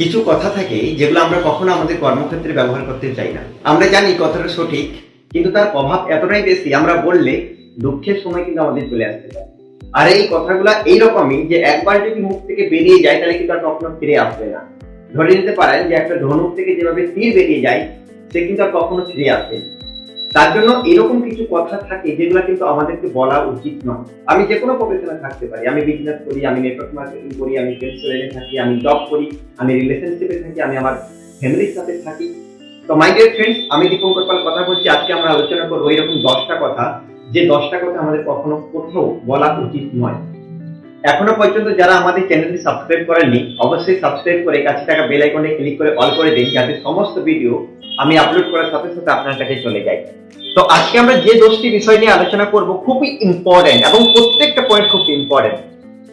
কিছু কথা থাকে যেগুলো আমরা কখনো আমাদের কর্মক্ষেত্রে ব্যবহার করতে চাই না। আমরা জানি কথাটা সঠিক, কিন্তু তার প্রভাব এতটাই বেশি, আমরা বললে দুঃখের সময় কিন্তু আমাদের চলে আসতে পারে। আর এই কথাগুলো এইরকমই যে একবার যদি মুখ থেকে বেরিয়ে যায়, তাহলে কিন্তু আর কখনো ফিরে আসবে না। ধরে নিতে পারেন যে একটা ধনুক থেকে যেভাবে তীর বেরিয়ে যায়, সে কিন্তু আর কখনো ফিরে আসবে। তার জন্য এরকম কিছু কথা থাকে যেগুলো কিন্তু আমাদেরকে বলা উচিত নয়। আমি যে কোনো প্রফেশনে থাকতে পারি, আমি বিজনেস করি, আমি নেটওয়ার্ক মার্কেটিং করি, আমি সেলস থাকি, আমি জব করি, আমি রিলেশনশিপে থাকি, আমি আমার ফ্যামিলির সাথে থাকি। তো মাই ডিয়ার ফ্রেন্ডস আমি দীপঙ্কর পাল কথা বলছি? আজকে আমরা আলোচনা করব এরকম দশটা কথা, যে দশটা কথা আমাদের কখনো কোথাও বলা উচিত নয়। এখনও পর্যন্ত যারা আমাদের চ্যানেলটি সাবস্ক্রাইব করেননি, অবশ্যই সাবস্ক্রাইব করে কাছে থাকা বেল আইকনে ক্লিক করে অল করে দিন, যাতে সমস্ত ভিডিও আমি আপলোড করার সাথে সাথে আপনার কাছে চলে যায়। তো আজকে আমরা যে দশটি বিষয় নিয়ে আলোচনা করব, খুবই ইম্পর্টেন্ট এবং প্রত্যেকটা পয়েন্ট খুব ইম্পর্টেন্ট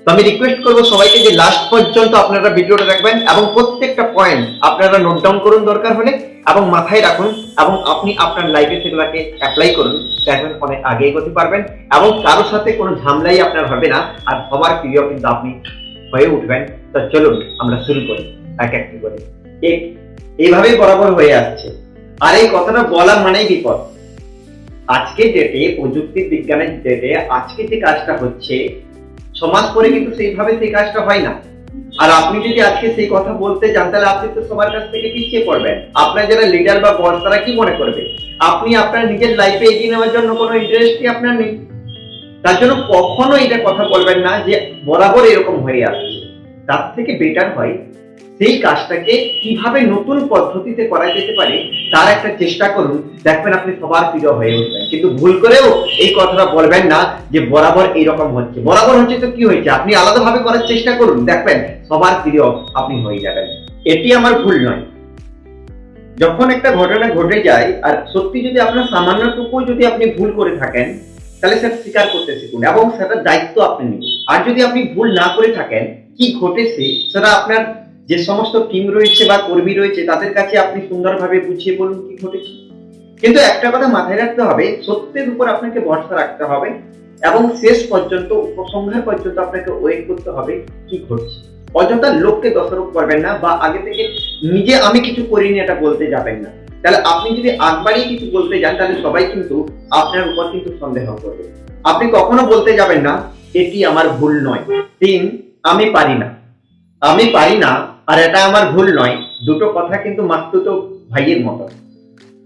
তো আমি রিকোয়েস্ট করব সবাইকে যে লাস্ট পর্যন্ত আপনারা ভিডিওটা দেখবেন এবং প্রত্যেকটা পয়েন্ট আপনারা নোট ডাউন করুন দরকার হলে এবং মাথায় রাখুন এবং আপনি আপনার লাইফে সেগুলোকে অ্যাপ্লাই করুন দেখবেন অনেক আগে এগোতে পারবেন এবং কারোর সাথে কোনো ঝামেলাই আপনার হবে না আর সবার প্রিয় কিন্তু আপনি হয়ে উঠবেন। তো চলুন আমরা শুরু করি, এক একটি করে। এক এইভাবেই বরাবর হয়ে আসছে। আর এই কথাটা বলা মানেই বিপদ। আজকে ডেটে প্রযুক্তি বিজ্ঞানের ডেটে আজকে যে কাজটা হচ্ছে সমাজ করে কিন্তু সেইভাবে সেই কাজটা হয় না। আর আপনি যদি আজকে সেই কথা বলতে যান, তাহলে আপনি তো সবার কাছ থেকে পিছিয়ে পড়বেন। আপনার যারা লিডার বা বস তারা কি মনে করবে? আপনি আপনার নিজের লাইফে এগিয়ে নেওয়ার জন্য কোনো ইন্টারেস্টই আপনার নেই। তার জন্য কখনো এটা কথা বলবেন না যে, বরাবর এরকম হয়ে আসছে। তার থেকে বেটার হয় সেই কাজটাকে কীভাবে নতুন পদ্ধতিতে করা যেতে পারে, তার একটা চেষ্টা করুন। দেখবেন আপনি সবার প্রিয় হয়ে উঠবেন। কিন্তু ভুল করেও এই কথাটা বলবেন না যে বরাবর এইরকম হচ্ছে। বরাবর হচ্ছে তো কি হয়েছে? আপনি আলাদাভাবে করার চেষ্টা করুন। দেখবেন সবার প্রিয় আপনি হয়ে যাবেন। এটি আমার ভুল নয়। যখন একটা ঘটনা ঘটে যায়, আর সত্যি যদি আপনার সামান্যটুকু যদি আপনি ভুল করে থাকেন, তাহলে সেটা স্বীকার করতে শিখুন এবং সেটার দায়িত্ব আপনি নিন। আর যদি আপনি ভুল না করে থাকেন, কি ঘটেছে সেটা আপনার যে সমস্ত টিম রয়েছে বা কর্মী রয়েছে, তাদের কাছে আপনি সুন্দরভাবে বুঝিয়ে বলুন কি ঘটেছে। কিন্তু একটা কথা মাথায় রাখতে হবে, সত্যের উপর আপনাকে ভরসা রাখতে হবে এবং শেষ পর্যন্ত, উপসংহার পর্যন্ত আপনাকে ওয়েট করতে হবে কি ঘটছে। অযথা লোককে দোষারোপ করবেন না বা আগে থেকে নিজে আমি কিছু করিনি, এটা বলতে যাবেন না। তাহলে আপনি যদি আগবাড়িয়ে কিছু বলতে যান, তাহলে সবাই কিন্তু আপনার উপর কিন্তু সন্দেহ করবে। আপনি কখনো বলতে যাবেন না, এটি আমার ভুল নয়। তিন, আমি পারি না। আমি পারি না আর এটা আমার ভুল নয়, দুটো কথা কিন্তু মাস্তুত ভাইয়ের মতো।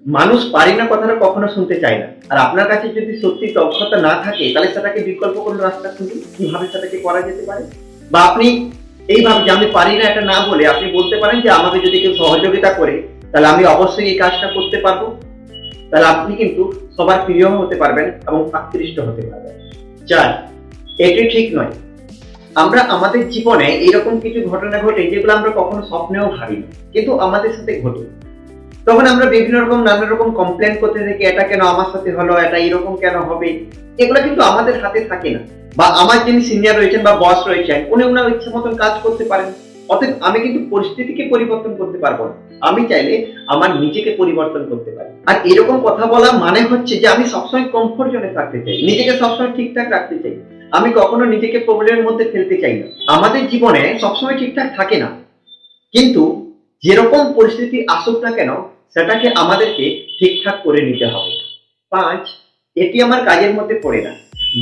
মানুষ পারি না কথাটা কখনো শুনতে চায় না। আর আপনার কাছে যদি সত্যি দক্ষতা না থাকে, তাহলে সেটাকে বিকল্প কোনো রাস্তা খুঁজুন কীভাবে সেটাকে করা যেতে পারে? বা আপনি এইভাবে যে আমি পারি না এটা না বলে আপনি বলতে পারেন যে আমাকে যদি কেউ সহযোগিতা করে, তাহলে আমি অবশ্যই এই কাজটা করতে পারব। তাহলে আপনি কিন্তু সবার প্রিয় হতে পারবেন এবং আকৃষ্ট হতে পারবেন। চার, এটি ঠিক নয়। আমরা আমাদের জীবনে এরকম কিছু ঘটনা ঘটে যেগুলো আমরা কখনো স্বপ্নেও ভাবি কিন্তু আমাদের সাথে ঘটে। তখন আমরা বিভিন্ন রকম, নানা রকম কমপ্লেন করতে থাকি, এটা কেন আমার সাথে হলো, এটা এরকম কেন হবে? এগুলো কিন্তু আমাদের হাতে থাকে না। বা আমার যিনি সিনিয়র রয়েছেন বা বস রয়েছেন, উনি ওনার ইচ্ছা মতন কাজ করতে পারেন। অতএব আমি কিন্তু পরিস্থিতিকে পরিবর্তন করতে পারব না। আমি চাইলে আমার নিজেকে পরিবর্তন করতে পারি। আর এরকম কথা বলা মানে হচ্ছে যে আমি সবসময় কমফোর্ট জোনে থাকতে চাই। নিজেকে সবসময় ঠিকঠাক রাখতে চাই। আমি কখনো নিজেকে প্রবলেমের মধ্যে ফেলতে চাই না। আমাদের জীবনে সবসময় ঠিকঠাক থাকে না। কিন্তু যেরকম পরিস্থিতি আসুক না কেন, সেটাকে আমাদেরকে ঠিকঠাক করে নিতে হবে। পাঁচ, এটি আমার কাজের মধ্যে পড়ে না।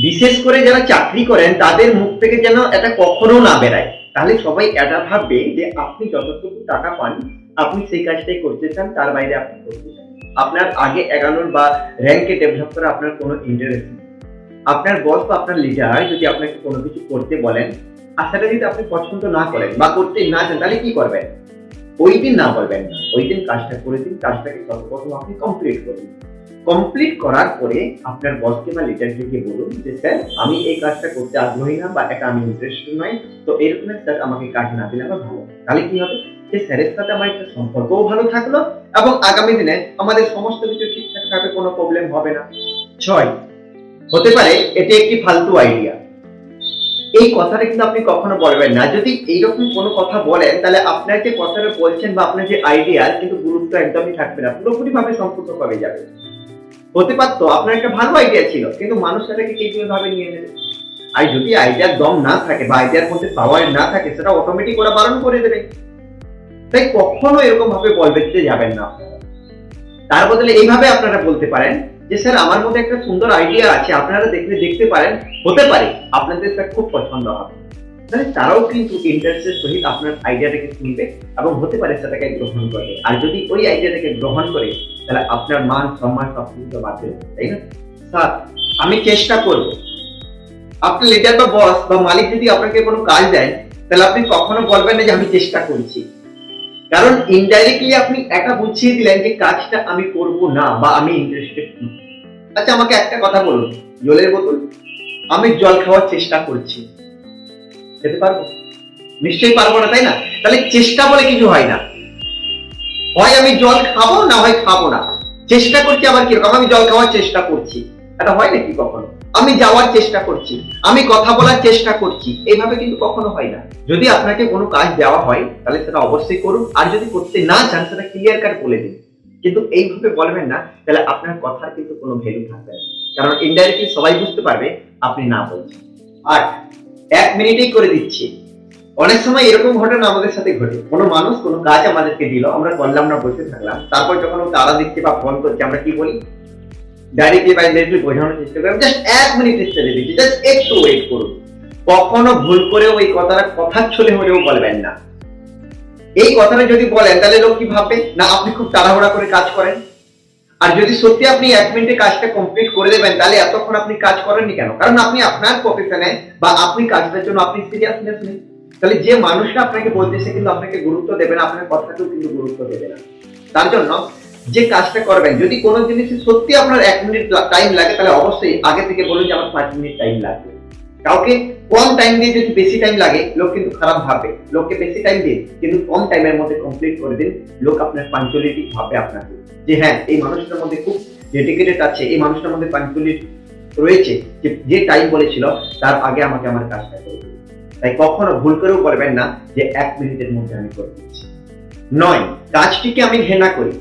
বিশেষ করে যারা চাকরি করেন, তাদের মুখ থেকে যেন এটা কখনো না বেরায়। তাহলে সবাই এটা ভাববে যে আপনি যতটুকু টাকা পান, আপনি সেই কাজটাই করতে চান, তার বাইরে আপনি করতে চান। আপনার আগে এগানোর বা র্যাঙ্কে ডেভেলপ করা আপনার কোনো ইন্টারেস্ট নেই। আপনার বস বা আপনার লিডার যদি আপনাকে কোনো কিছু করতে বলেন আর সেটা যদি আপনি পছন্দ না করেন বা করতে না চান, তাহলে কি করবেন? ওই দিন না বলবেন না। ওই দিন কাজটা করে দিন, কাজটাকে সর্বপ্রথম আপনি কমপ্লিট করুন। কমপ্লিট করার পরে আপনার বসকে বা লিডারকে বলুন যে, স্যার, আমি এই কাজটা করতে আগ্রহী না বা এটা আমি ইন্টারেস্টেড নই, তো এরকম স্যার আমাকে কাজ না দিলে আমার ভালো। তাহলে কি হবে? যে স্যারের সাথে আমার একটা সম্পর্কও ভালো থাকল এবং আগামী দিনে আমাদের সমস্ত কিছু ঠিকঠাক থাকবে, কোনো প্রবলেম হবে না। ছয় হতে পারে এটি একটি ফালতু আইডিয়া এই কথাটা কিন্তু আপনি কখনো বলবেন না। যদি এইরকম কোনো কথা বলেন, তাহলে আপনার যে কথাটা বলছেন বা আপনার যে আইডিয়া কিন্তু গুরুত্ব একদমই থাকবে না। পুরোপুরি ভাবে সম্পূর্ণ কমে যাবে। হতে পারতো, আপনার একটা ভালো আইডিয়া ছিল, কিন্তু মানুষ সেটাকে কেউ ভাবে নিয়ে নেবে। আর যদি আইডিয়ার দম না থাকে বা আইডিয়ার মধ্যে পাওয়ার না থাকে, সেটা অটোমেটিক ওরা বারণ করে দেবে। তাই কখনো এরকম ভাবে বলতে যাবেন না। তার বদলে এইভাবে আপনারা বলতে পারেন যে স্যার, আমার মধ্যে একটা সুন্দর আইডিয়া আছে, আপনারা দেখলে দেখতে পারেন, হতে পারে, আপনাদের স্যার খুব পছন্দ হবে। তাহলে তারাও কিন্তু ইন্টারেস্টের সহিত আপনার আইডিয়াটাকে শুনবে এবং হতে পারে সেটাকে গ্রহণ করবে। আর যদি ওই আইডিয়াটাকে গ্রহণ করে, তাহলে আপনার মান সম্মান সব কিছু বাড়বে তাই না? স্যার, আমি চেষ্টা করব। আপনি লিডার বা বস বা মালিক যদি আপনাকে কোনো কাজ দেয় তাহলে আপনি কখনো বলবেন না যে আমি চেষ্টা করছি। কারণ ইনডাইরেক্টলি আপনি একা বুঝিয়ে দিলেন যে কাজটা আমি করব না বা আমি ইন্টারেস্টেড আচ্ছা আমাকে একটা কথা বলুন, জলের বোতল? আমি জল খাওয়ার চেষ্টা করছি। খেতে পারব? নিশ্চয়ই পারব না, তাই না? তাহলে চেষ্টা বলে কিছু হয় না। হয় আমি জল খাব, না হয় খাব না। চেষ্টা করছি আবার কীরকম আমি জল খাওয়ার চেষ্টা করছি। এটা হয় নাকি কখনো? আমি যাওয়ার চেষ্টা করছি। আমি কথা বলার চেষ্টা করছি। এইভাবে কিন্তু কখনো হয় না। যদি আপনাকে কোনো কাজ দেওয়া হয়, তাহলে সেটা অবশ্যই করুন। আর যদি করতে না চান, সেটা ক্লিয়ার কাট বলে দিন। কিন্তু এইভাবে বলবেন না, তাহলে আপনার কথার কিন্তু কোনো ভ্যালু থাকবে না। কারণ ইনডাইরেক্টলি সবাই বুঝতে পারবে আপনি না বলছেন। আর এক মিনিটেই করে দিচ্ছি। অনেক সময় এরকম ঘটনা আমাদের সাথে ঘটে। কোনো মানুষ কোনো কাজ আমাদেরকে দিল, আমরা করলাম না, বসে থাকলাম। তারপর যখন তারা দিচ্ছে বা ফোন করছে, আমরা কি বলি? ডাইরেক্টলি বা ইনডাইরেক্টলি বোঝানোর চেষ্টা করি জাস্ট এক মিনিটের ছেড়ে দিচ্ছি। জাস্ট একটু ওয়েট করুন। কখনো ভুল করেও এই কথাটা, কথার ছলে হলেও বলবেন না। এই কথাটা যদি বলেন, তাহলে লোক কি ভাববে? না, আপনি খুব তাড়াহুড়া করে কাজ করেন। আর যদি সত্যি আপনি এক মিনিটে কাজটা কমপ্লিট করে দেবেন, তাহলে এতক্ষণ আপনি কাজ করেননি কেন? কারণ আপনি আপনার প্রফেশনে বা আপনি কাজটার জন্য আপনি সিরিয়াসনেস নেই তাহলে যে মানুষটা আপনাকে বলতেছে কিন্তু আপনাকে গুরুত্ব দেবে না, আপনার কথাকেও কিন্তু গুরুত্ব দেবে না। তার জন্য যে কাজটা করবেন, যদি কোনো জিনিসে সত্যি আপনার এক মিনিট টাইম লাগে, তাহলে অবশ্যই আগে থেকে বলুন যে, আমার পাঁচ মিনিট টাইম লাগবে। কাউকে কম টাইম দিয়ে যদি বেশি টাইম লাগে, লোক কিন্তু খারাপ ভাববে। লোককে বেশি টাইম দিন, কিন্তু কম টাইমের মধ্যে কমপ্লিট করে দিন, লোক আপনার পাঞ্চুয়ালিটি ভাববে আপনাকে। যে হ্যাঁ এই মানুষটার মধ্যে খুব ডেডিকেটেড আছে, এই মানুষটার মধ্যে পাঞ্চুয়ালিটি রয়েছে, যে যে টাইম বলেছিল, তার আগে আমাকে আমার কাজটা করে তাই কখনো ভুল করেও বলবেন না, যে এক মিনিটের মধ্যে আমি করে দিচ্ছি। নয়, কাজটিকে আমি ঘৃণা করি।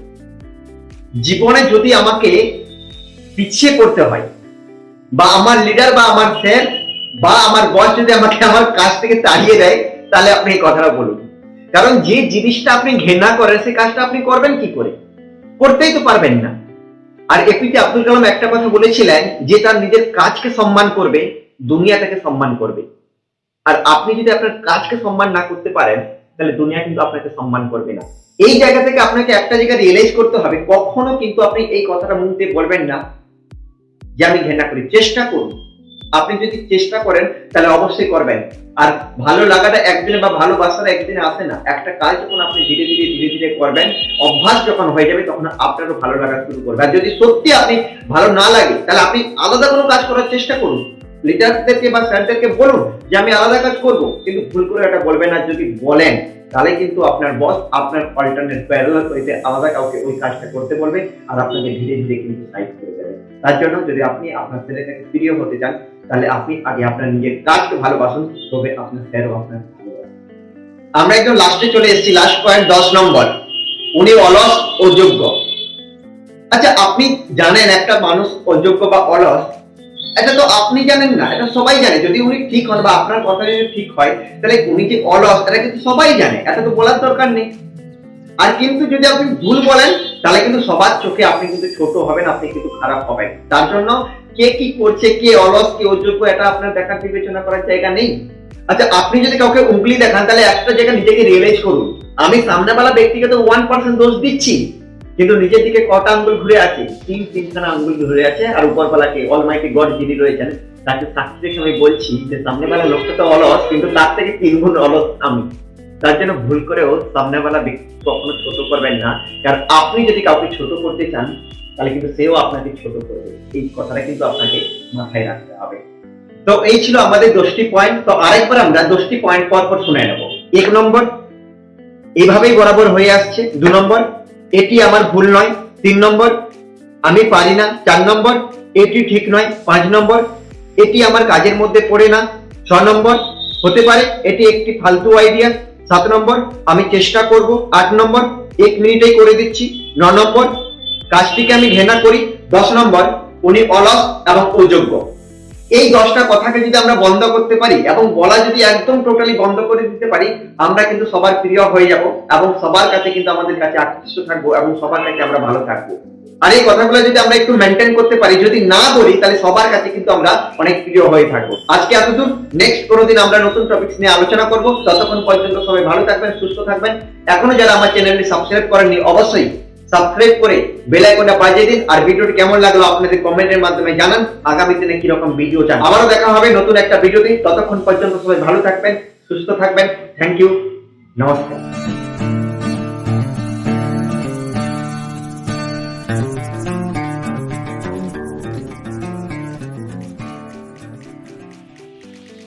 জীবনে যদি আমাকে পিছিয়ে করতে হয়, বা আমার লিডার বা আমার স্যার বা আমার বস যদি আমাকে আমার কাজ থেকে তাড়িয়ে দেয়, তাহলে আপনি এই কথাটা বলুন। কারণ যে জিনিসটা আপনি ঘৃণা করেন, সেই কাজটা আপনি করবেন কি করে? করতেই তো পারবেন না। আর এপিজে আব্দুল কালাম একটা কথা বলেছিলেন যে তার নিজের কাজকে সম্মান করবে, দুনিয়া তাকে সম্মান করবে। আর আপনি যদি আপনার কাজকে সম্মান না করতে পারেন, তাহলে দুনিয়া কিন্তু আপনাকে সম্মান করবে না। এই জায়গা থেকে আপনাকে একটা জায়গা রিয়েলাইজ করতে হবে, কখনো কিন্তু আপনি এই কথাটা মুখ দিয়ে বলবেন না যে আমি ঘৃণা করি। চেষ্টা করুন। আপনি যদি চেষ্টা করেন, তাহলে অবশ্যই করবেন। আর ভালো লাগাটা একদিনে বা ভালোবাসাটা একদিনে আসে না। একটা কাজ যখন আপনি ধীরে ধীরে ধীরে ধীরে করবেন, অভ্যাস যখন হয়ে যাবে, তখন আপনারও ভালো লাগা শুরু করবে। আর যদি সত্যি আপনি ভালো না লাগে, তাহলে আপনি আলাদা কোনো কাজ করার চেষ্টা করুন। লিডারদেরকে বা স্যারদেরকে বলুন যে, আমি আলাদা কাজ করব। কিন্তু ভুল করে এটা বলবেন না যদি বলেন, তাহলে কিন্তু আপনার বস আপনার অল্টারনেট প্যারালাল হইতে আলাদা কাউকে ওই কাজটা করতে বলবে আর আপনাকে ধীরে ধীরে কিন্তু সাইড করে দেবে। তার জন্য যদি আপনি আপনার ছেলেটাকে প্রিয় হতে চান তাহলে আপনি আগে আপনার নিজের কাজকে ভালোবাসুন, তবে আপনার স্যারও আপনার আমরা একদম লাস্টে চলে এসেছি লাস্ট পয়েন্ট দশ নম্বর। উনি অলস অযোগ্য আচ্ছা আপনি জানেন একটা মানুষ অযোগ্য বা অলস, এটা তো আপনি জানেন না, এটা সবাই জানে। যদি উনি ঠিক হন বা আপনার কথা যদি ঠিক হয়, তাহলে উনি যে অলস, এটা কিন্তু সবাই জানে, এটা তো বলার দরকার নেই। আর কিন্তু যদি আপনি ভুল বলেন, তাহলে কিন্তু সবার চোখে আপনি কিন্তু ছোট হবেন, আপনি কিন্তু খারাপ হবেন। তার জন্য কে কি করছে, কে অলস, কে অযোগ্য, এটা আপনার দেখার বিবেচনা করার জায়গা নেই। আচ্ছা আপনি যদি কাউকে উঙ্গলি দেখান, তাহলে একটা জায়গা নিজেকে রিয়েলাইজ করুন। আমি সামনেওয়ালা ব্যক্তিকে তো ওয়ান পার্সেন্ট দোষ দিচ্ছি, কিন্তু নিজের দিকে কটা আঙ্গুল ঘুরে আছে? তিন, তিনখানা আঙ্গুল ঘুরে আছে, আর উপরবেলাকে অলমাইটি গড যিনি রয়েছেন, তাকে সাক্ষী রেখে আমি বলছি যে সামনেবেলা লোকটা তো অলস, কিন্তু তার থেকে তিন গুণ অলস আমি। তার জন্য ভুল করেও সামনেবেলা ব্যক্তি কখনো ছোট করবেন না। কারণ আপনি যদি কাউকে ছোট করতে চান তাহলে কিন্তু সেও আপনাকে ছোট করবে এই কথাটা কিন্তু আপনাকে মাথায় রাখতে হবে। তো এই ছিল আমাদের দশটি পয়েন্ট তো আরেকবার আমরা দশটি পয়েন্ট পর পর শুনে নেব। এক নম্বর, এভাবেই বরাবর হয়ে আসছে। দু নম্বর, এটি আমার ভুল নয়। তিন নম্বর, আমি পারি না। চার নম্বর, এটি ঠিক নয়। পাঁচ নম্বর, এটি আমার কাজের মধ্যে পড়ে না। ছ নম্বর, হতে পারে এটি একটি ফালতু আইডিয়া সাত নম্বর, আমি চেষ্টা করব। আট নম্বর, এক মিনিটেই করে দিচ্ছি। ন নম্বর কাজটিকে আমি ঘেনা করি, দশ নম্বর, উনি অলস এবং অযোগ্য এই দশটা কথাকে যদি আমরা বন্ধ করতে পারি এবং বলা যদি একদম টোটালি বন্ধ করে দিতে পারি, আমরা কিন্তু সবার প্রিয় হয়ে যাব এবং সবার কাছে কিন্তু আমাদের কাছে আকৃষ্ট থাকব এবং সবার কাছে আমরা ভালো থাকব। আর এই কথাগুলো যদি আমরা একটু মেনটেন করতে পারি, যদি না বলি, তাহলে সবার কাছে কিন্তু আমরা অনেক প্রিয় হয়ে থাকব। আজকে এতদূর নেক্সট কোনোদিন আমরা নতুন টপিক নিয়ে আলোচনা করব। ততক্ষণ পর্যন্ত সবাই ভালো থাকবেন, সুস্থ থাকবেন। এখনও যারা আমার চ্যানেলটি সাবস্ক্রাইব করেননি, অবশ্যই সাবস্ক্রাইব করে বেল আইকনটা বাজিয়ে দিন। আর ভিডিওটি কেমন লাগল আপনাদের কমেন্টের মাধ্যমে জানান। আগামী দিনে কি রকম ভিডিও চান? আবারও দেখা হবে নতুন একটা ভিডিওতে। ততক্ষণ পর্যন্ত সবাই ভালো থাকবেন, সুস্থ থাকবেন। থ্যাংক ইউ নমস্কার।